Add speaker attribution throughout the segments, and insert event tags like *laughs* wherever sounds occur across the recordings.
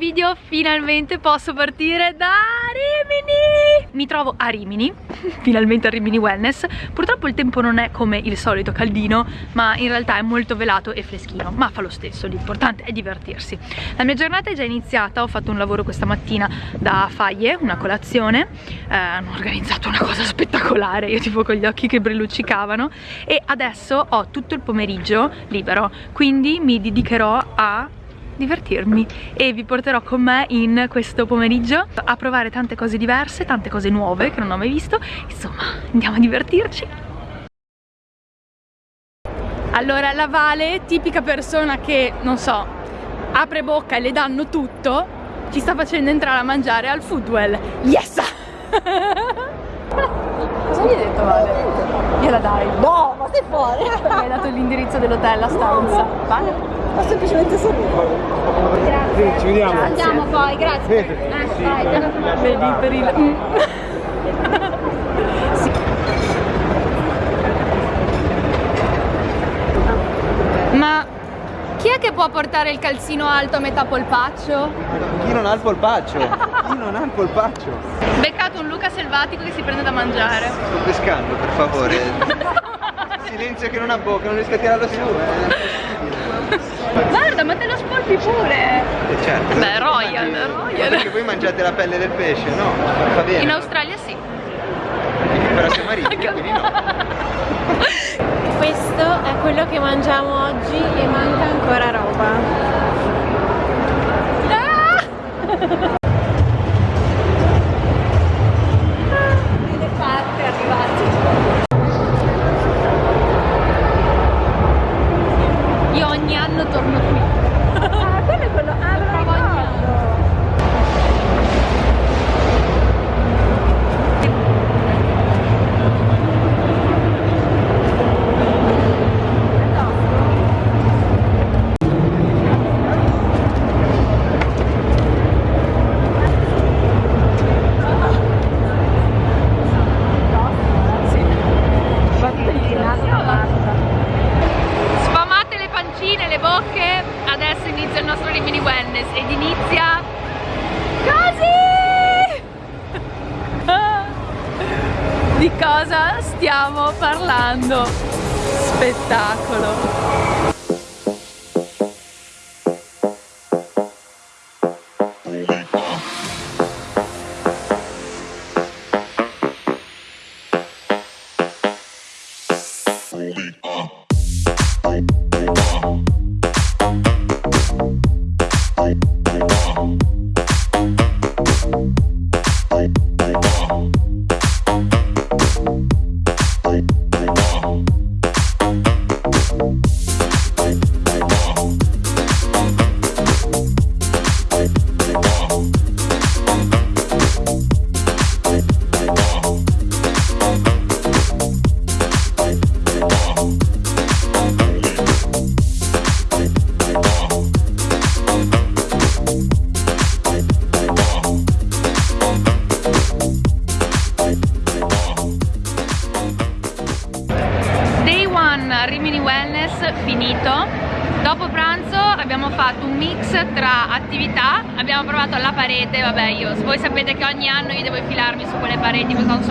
Speaker 1: io finalmente posso partire da Rimini! Mi trovo a Rimini, *laughs* finalmente a Rimini Wellness. Purtroppo il tempo non è come il solito caldino Ma in realtà è molto velato e freschino Ma fa lo stesso, l'importante è divertirsi. La mia giornata è già iniziata, ho fatto un lavoro questa mattina da faglie, una colazione. Eh, Hanno organizzato una cosa spettacolare, io tipo con gli occhi che brilluccicavano. E adesso ho tutto il pomeriggio libero Quindi mi dedicherò a divertirmi e vi porterò con me in questo pomeriggio a provare tante cose diverse, tante cose nuove che non ho mai visto. Insomma andiamo a divertirci. Allora la Vale, tipica persona che, non so, apre bocca e le danno tutto ci sta facendo entrare a mangiare al Foodwell yes! *laughs* cosa mi hai detto Vale? gliela dai.
Speaker 2: No, ma sei fuori.
Speaker 1: Mi hai dato l'indirizzo dell'hotel, la stanza. Vale?
Speaker 2: Ho semplicemente sorriso.
Speaker 3: Grazie. ci vediamo.
Speaker 2: Andiamo poi, grazie. Eh, sì.
Speaker 1: Vedi per il... Mm. sì. Ma chi è che può portare il calzino alto a metà polpaccio?
Speaker 3: Chi non ha il polpaccio? Chi non ha il polpaccio?
Speaker 1: Beccato un Luca selvatico che si prende da mangiare.
Speaker 3: Sto pescando, per favore. *laughs* Silenzio che non ha bocca, non riesco a tirarlo su. Eh.
Speaker 1: Guarda, ma te lo spolpi pure!
Speaker 3: Eh certo.
Speaker 1: Beh, royal, royal.
Speaker 3: Perché voi mangiate la pelle del pesce, no? Va bene.
Speaker 1: In Australia sì.
Speaker 3: Però siamo marittimi, quindi no. *laughs*
Speaker 2: Questo è quello che mangiamo oggi e manca ancora roba. Ah!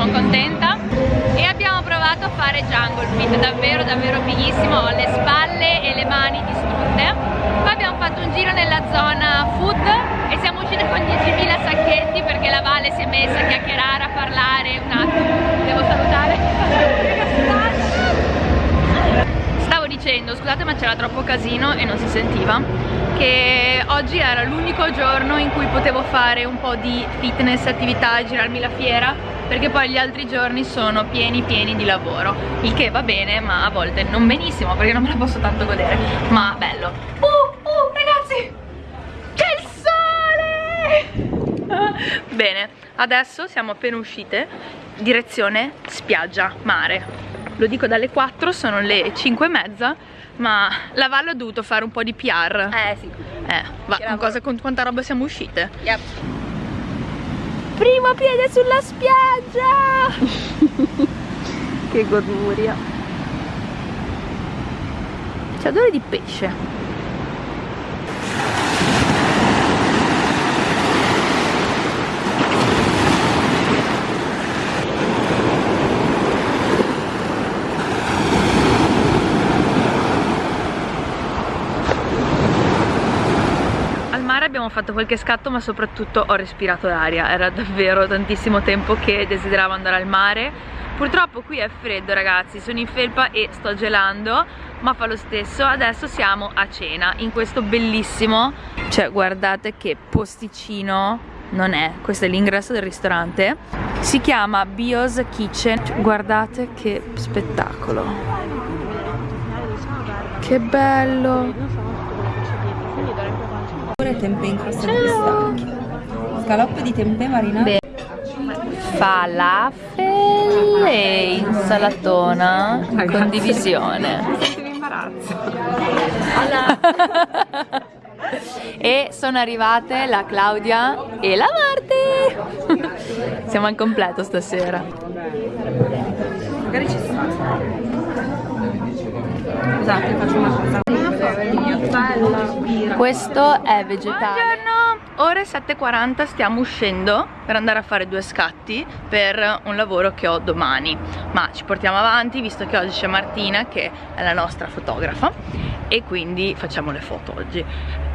Speaker 1: Sono contenta. E abbiamo provato a fare jungle fit davvero davvero fighissimo ho le spalle e le mani distrutte. Poi abbiamo fatto un giro nella zona food e siamo uscite con 10.000 sacchetti perché la Vale si è messa a chiacchierare, a parlare un attimo. Devo salutare. Stavo dicendo scusate ma c'era troppo casino e non si sentiva che oggi era l'unico giorno in cui potevo fare un po' di fitness, attività girarmi la fiera perché poi gli altri giorni sono pieni pieni di lavoro. Il che va bene ma a volte non benissimo perché non me la posso tanto godere. Ma bello. Uh uh ragazzi! C'è il sole! *laughs* Bene adesso siamo appena uscite direzione spiaggia mare. Lo dico dalle 4, sono le 5 e mezza ma la Valle ha dovuto fare un po' di PR
Speaker 2: eh sì.
Speaker 1: Eh, va, con, cosa, con quanta roba siamo uscite?
Speaker 2: Yep.
Speaker 1: Primo piede sulla spiaggia! *laughs*
Speaker 2: Che goduria
Speaker 1: c'è odore di pesce fatto qualche scatto ma soprattutto ho respirato l'aria era davvero tantissimo tempo che desideravo andare al mare. Purtroppo qui è freddo ragazzi. Sono in felpa e sto gelando ma fa lo stesso. Adesso siamo a cena in questo bellissimo cioè guardate che posticino non è. Questo è l'ingresso del ristorante. Si chiama Bio's Kitchen. Guardate che spettacolo. Che bello
Speaker 4: tempeh in crostati pistacchi scaloppe di tempeh marinate
Speaker 1: falafel e insalatona condivisione *laughs* e sono arrivate la Claudia e la Marti siamo al completo stasera.
Speaker 4: Magari ci sta scusate faccio una cosa
Speaker 1: questo è vegetale. Buongiorno, ore 7.40 stiamo uscendo per andare a fare due scatti per un lavoro che ho domani. Ma ci portiamo avanti visto che oggi c'è Martina che è la nostra fotografa e quindi facciamo le foto oggi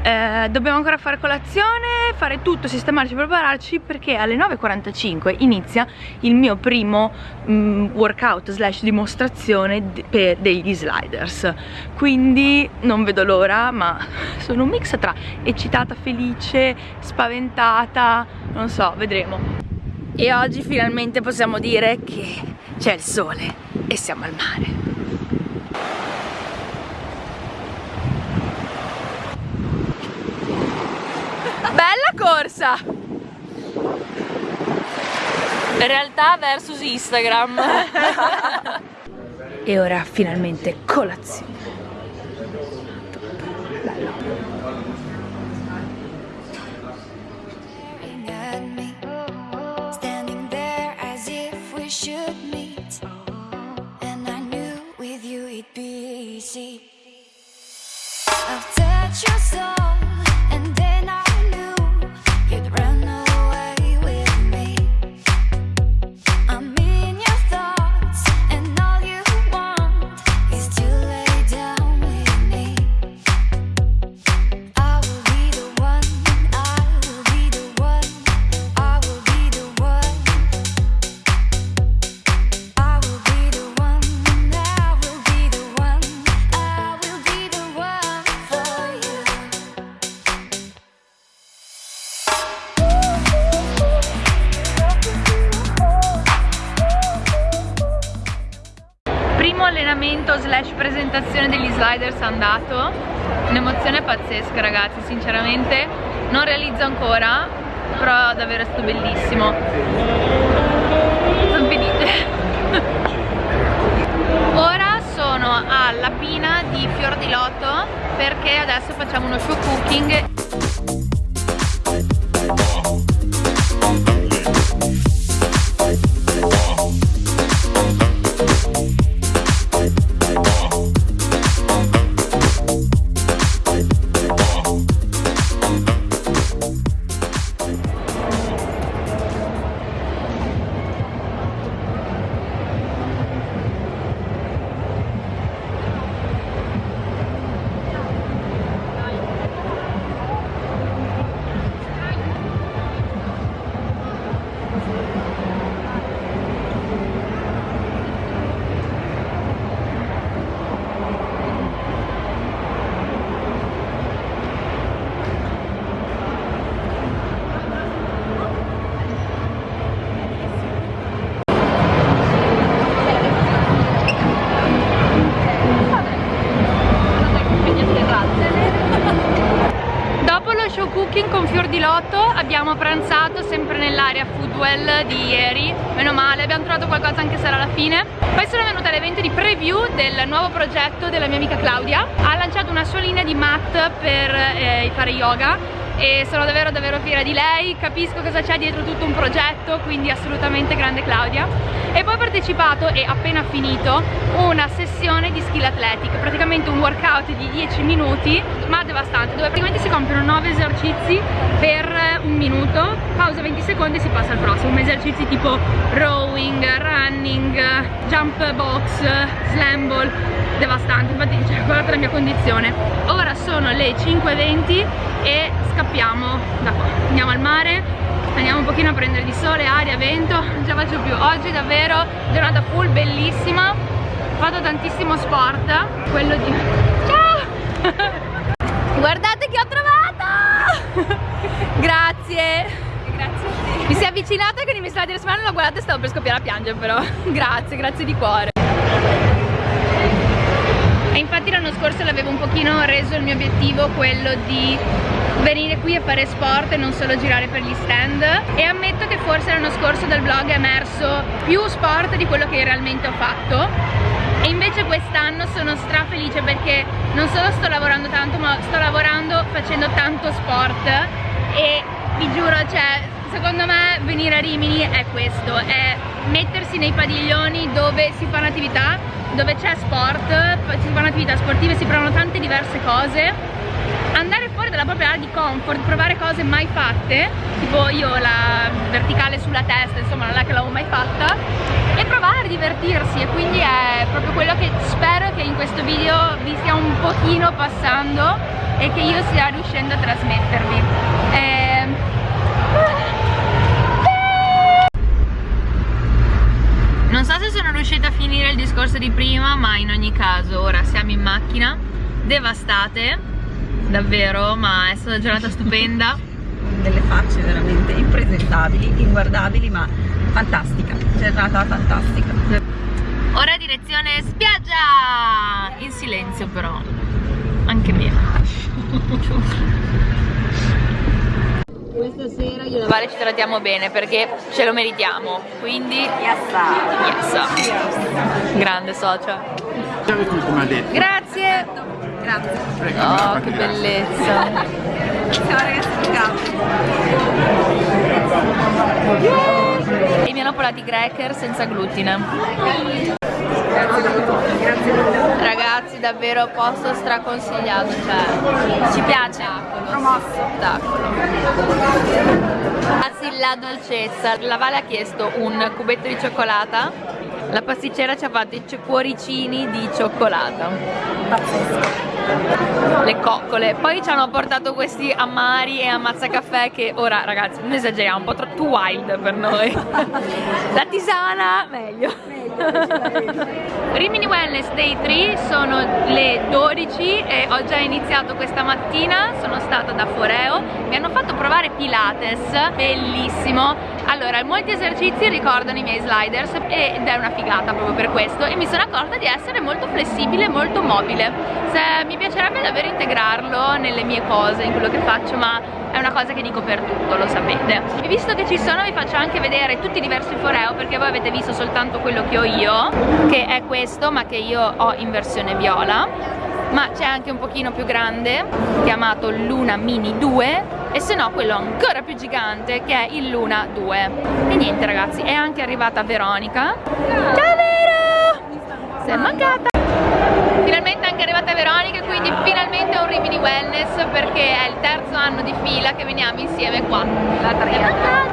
Speaker 1: eh, dobbiamo ancora fare colazione, fare tutto, sistemarci, prepararci perché alle 9.45 inizia il mio primo um, workout slash dimostrazione per degli sliders. Quindi non vedo l'ora ma *laughs* sono un mix tra eccitata, felice, spaventata, non so, vedremo. E oggi finalmente possiamo dire che c'è il sole e siamo al mare Bella corsa! Realtà versus Instagram. *laughs* e ora finalmente colazione. Sliders andato. Un'emozione pazzesca ragazzi sinceramente. Non realizzo ancora però davvero è stato bellissimo. Sono felice *laughs* ora sono alla pina di Fior di Lotto perché adesso facciamo uno show cooking di ieri. Meno male abbiamo trovato qualcosa anche se era alla fine. Poi sono venuta all'evento di preview del nuovo progetto della mia amica Claudia. Ha lanciato una sua linea di mat per eh, fare yoga e sono davvero davvero fiera di lei. Capisco cosa c'è dietro tutto un progetto quindi assolutamente grande Claudia. E poi ho partecipato e appena finito una sessione di skill athletic praticamente un workout di 10 minuti ma devastante dove praticamente si compiono 9 esercizi per un minuto, pausa 20 secondi e si passa al prossimo. Esercizi tipo rowing, running, jump box, slam ball, devastante, infatti cioè, guardate la mia condizione. Ora sono le 5.20 e scappiamo da qua. Andiamo al mare, andiamo un pochino a prendere di sole, aria, vento, non ce la faccio più. Oggi davvero giornata full, bellissima, fatto tantissimo sport, quello di... Ciao! *laughs* Guardate che ho trovato! Grazie!
Speaker 2: Grazie a te.
Speaker 1: Mi si è avvicinata con i miei slider smile, l'ho guardata e stavo per scoppiare a piangere però. *laughs* grazie, grazie di cuore. E infatti l'anno scorso l'avevo un pochino reso il mio obiettivo quello di venire qui a fare sport e non solo girare per gli stand e ammetto che forse l'anno scorso dal vlog è emerso più sport di quello che realmente ho fatto e invece quest'anno sono strafelice perché non solo sto lavorando tanto ma sto lavorando facendo tanto sport e vi giuro cioè secondo me venire a Rimini è questo è mettersi nei padiglioni dove si fanno attività dove c'è sport si fanno attività sportive si provano tante diverse cose. Andare fuori dalla propria area di comfort, provare cose mai fatte, tipo io la verticale sulla testa, insomma non è che l'avevo mai fatta, e provare a divertirsi e quindi è proprio quello che spero che in questo video vi stia un pochino passando e che io stia riuscendo a trasmettervi. Ehm, Non so se sono riuscita a finire il discorso di prima, ma in ogni caso ora siamo in macchina, devastate, davvero, ma è stata una giornata stupenda. *laughs*
Speaker 4: Delle facce veramente impresentabili, inguardabili, ma fantastica. Giornata fantastica.
Speaker 1: Ora direzione spiaggia! In silenzio però, anche meno. Questa sera io e Vale ci trattiamo bene perché ce lo meritiamo, quindi yes. Grande socia.
Speaker 3: come ha detto.
Speaker 1: Grazie!
Speaker 4: Grazie.
Speaker 1: Oh, che bellezza!
Speaker 4: Ciao ragazzi,
Speaker 1: E mi hanno portati cracker senza glutine. Ragazzi, davvero posto straconsigliato, cioè ci piace. Promosso. Spettacolo. Ragazzi, la dolcezza. La Vale ha chiesto un cubetto di cioccolata. La pasticcera ci ha fatto i cuoricini di cioccolata.
Speaker 4: Pazzesco.
Speaker 1: Le coccole. Poi ci hanno portato questi amari e ammazzacaffè che ora ragazzi non esageriamo un po' troppo wild per noi. *laughs* La tisana meglio Rimini Wellness Day 3 sono le 12 e ho già iniziato questa mattina sono stata da Foreo. Mi hanno fatto provare Pilates bellissimo. Allora molti esercizi ricordano i miei sliders ed è una figata proprio per questo. E mi sono accorta di essere molto flessibile molto mobile. Se, mi piacerebbe davvero integrarlo nelle mie cose in quello che faccio ma è una cosa che dico per tutto, lo sapete. E visto che ci sono vi faccio anche vedere tutti i diversi foreo perché voi avete visto soltanto quello che ho io che è questo ma che io ho in versione viola. Ma c'è anche un pochino più grande chiamato Luna Mini 2 e se no quello ancora più gigante che è il Luna 2 e niente ragazzi è anche arrivata Veronica. Ciao Vero sei mancata Finalmente è anche arrivata Veronica quindi finalmente un Rimini Perché è il terzo anno di fila che veniamo insieme qua. La Raga,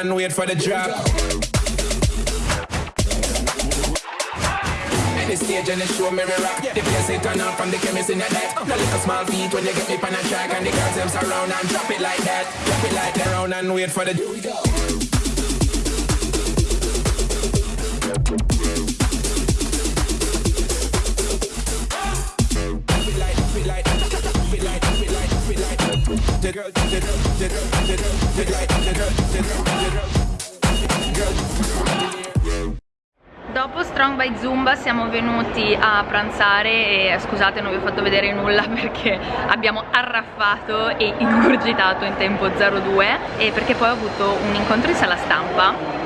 Speaker 5: and wait for the drop. Any stage and the show me rock. The place it turn on from the chemist in your neck. The little small feet when you get me on a track and the girls them surround and drop it like that. Drop it like that. Round and wait for the. Here we go. The girl, the girl, the girl, the girl,
Speaker 1: Dopo Strong by zumba siamo venuti a pranzare e scusate non vi ho fatto vedere nulla *laughs* perché abbiamo arraffato e ingurgitato in tempo 02 e perché poi ho avuto un incontro in sala stampa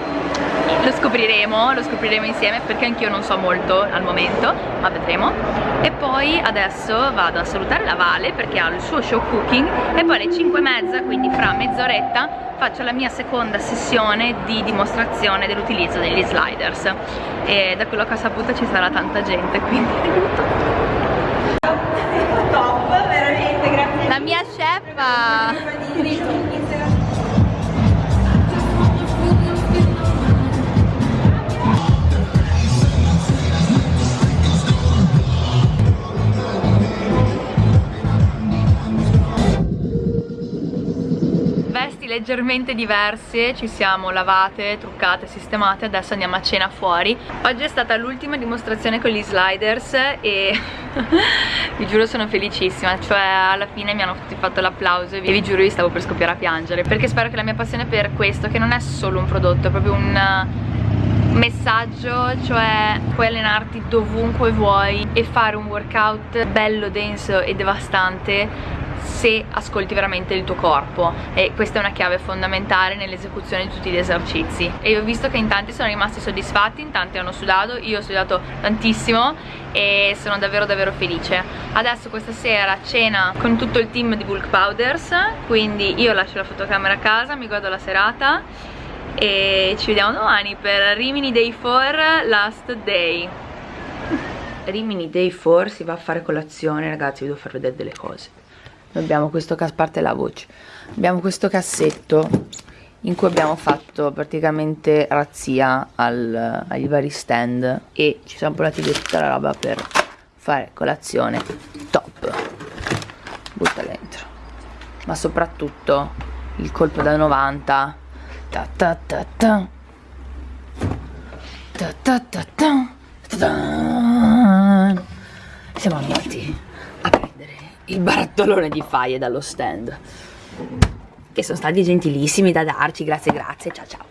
Speaker 1: lo scopriremo, lo scopriremo insieme perché anch'io non so molto al momento, ma vedremo. E poi adesso vado a salutare la Vale perché ha il suo show cooking e poi alle 5 e mezza, quindi fra mezz'oretta, faccio la mia seconda sessione di dimostrazione dell'utilizzo degli sliders. E da quello che ho saputo ci sarà tanta gente, quindi
Speaker 4: Top, veramente, grazie.
Speaker 1: La mia chef! Leggermente diverse, ci siamo lavate, truccate, sistemate, adesso andiamo a cena fuori. Oggi è stata l'ultima dimostrazione con gli sliders e *laughs* vi giuro sono felicissima, cioè alla fine mi hanno tutti fatto l'applauso e vi giuro io stavo per scoppiare a piangere, perché spero che la mia passione per questo, che non è solo un prodotto, è proprio un messaggio, cioè puoi allenarti dovunque vuoi e fare un workout bello, denso e devastante se ascolti veramente il tuo corpo. E questa è una chiave fondamentale nell'esecuzione di tutti gli esercizi. E ho visto che in tanti sono rimasti soddisfatti, in tanti hanno sudato, io ho sudato tantissimo e sono davvero davvero felice. Adesso questa sera cena con tutto il team di Bulk Powders quindi io lascio la fotocamera a casa, mi godo la serata e ci vediamo domani per Rimini Day 4 Last Day. Rimini Day 4 si va a fare colazione ragazzi vi devo far vedere delle cose abbiamo questo a parte la voce. Abbiamo questo cassetto in cui abbiamo fatto praticamente razzia al, agli vari stand e ci siamo portati via tutta la roba per fare colazione top. Butta dentro. Ma soprattutto il colpo da 90 ta ta ta ta. Ta ta ta ta. Ta siamo andati il barattolone di faie dallo stand. Che sono stati gentilissimi da darci grazie grazie ciao ciao.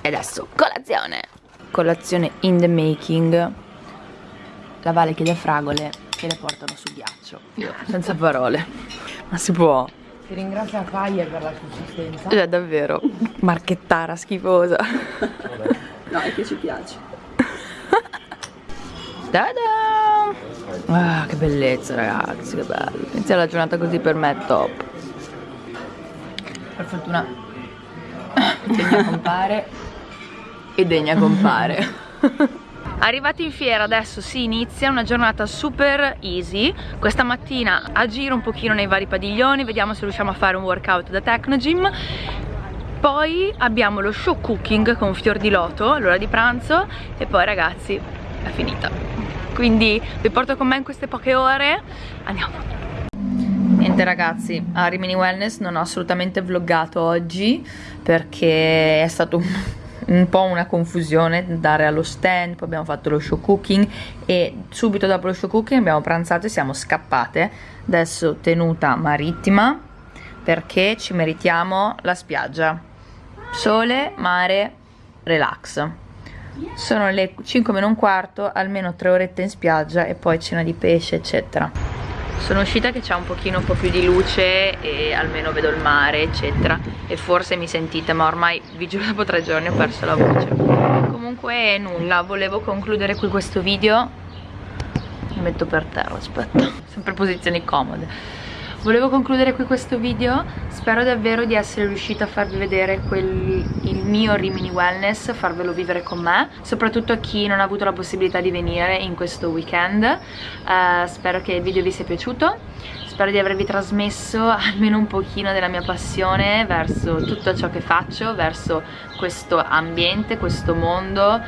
Speaker 1: E adesso colazione. Colazione in the making. La Vale chiede fragole e le portano sul ghiaccio. Io. Senza parole. Ma si può.
Speaker 2: Ti ringrazia Fire per la consistenza.
Speaker 1: cioè davvero. Marchettara schifosa. *laughs*
Speaker 4: No, è che ci piace.
Speaker 1: Tada! Ah, che bellezza ragazzi, che bello. Iniziare la giornata così per me è top. Per fortuna *coughs* degna compare e degna compare. *laughs* Arrivati in fiera adesso si inizia una giornata super easy Questa mattina a giro un pochino nei vari padiglioni Vediamo se riusciamo a fare un workout da Technogym Poi abbiamo lo show cooking con fior di loto L'ora di pranzo E poi ragazzi è finita Quindi vi porto con me in queste poche ore Andiamo Niente ragazzi, a Rimini Wellness non ho assolutamente vloggato oggi perché è stato un, un po' una confusione andare allo stand, poi abbiamo fatto lo show cooking e subito dopo lo show cooking abbiamo pranzato e siamo scappate. Adesso tenuta marittima perché ci meritiamo la spiaggia. Sole, mare, relax. Sono le 5 meno un quarto, almeno 3 orette in spiaggia e poi cena di pesce eccetera. Sono uscita che c'è un pochino un po' più di luce e almeno vedo il mare eccetera. E forse mi sentite ma ormai vi giuro dopo tre giorni ho perso la voce. Comunque nulla volevo concludere qui questo video. Mi metto per terra aspetta. Sempre posizioni comode volevo concludere qui questo video. Spero davvero di essere riuscita a farvi vedere quel, il mio Rimini Wellness farvelo vivere con me soprattutto a chi non ha avuto la possibilità di venire in questo weekend. Uh, spero che il video vi sia piaciuto. Spero di avervi trasmesso almeno un pochino della mia passione verso tutto ciò che faccio verso questo ambiente, questo mondo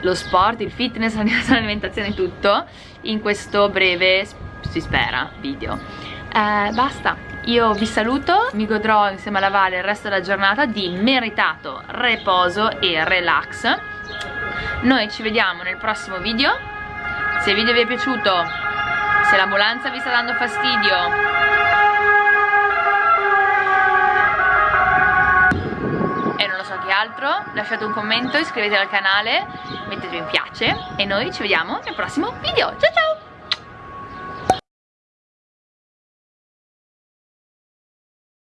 Speaker 1: lo sport, il fitness, *laughs* l'alimentazione, tutto in questo breve, si spera, video eh, basta io vi saluto mi godrò insieme alla Vale il resto della giornata di meritato riposo e relax noi ci vediamo nel prossimo video se il video vi è piaciuto se l'ambulanza vi sta dando fastidio e non lo so che altro, lasciate un commento, iscrivetevi al canale, mettete mi piace e noi ci vediamo nel prossimo video. Ciao ciao!